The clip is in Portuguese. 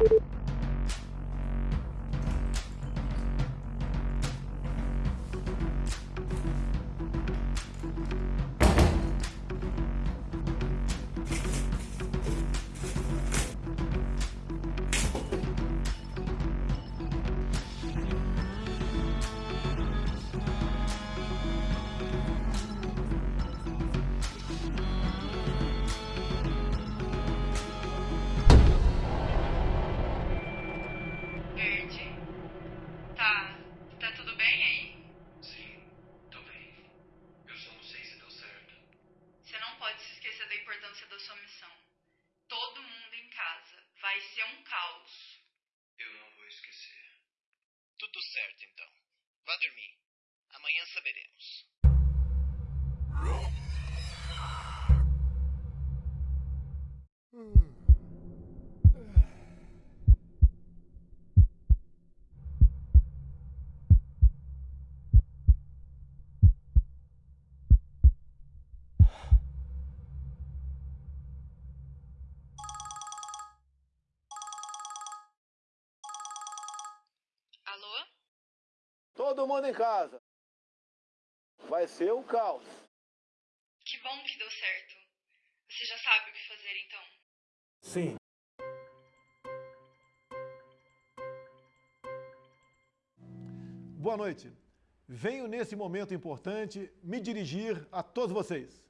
you Tudo certo, então. Vá dormir. Amanhã saberemos. Todo mundo em casa. Vai ser um caos. Que bom que deu certo. Você já sabe o que fazer então. Sim. Boa noite. Venho nesse momento importante me dirigir a todos vocês.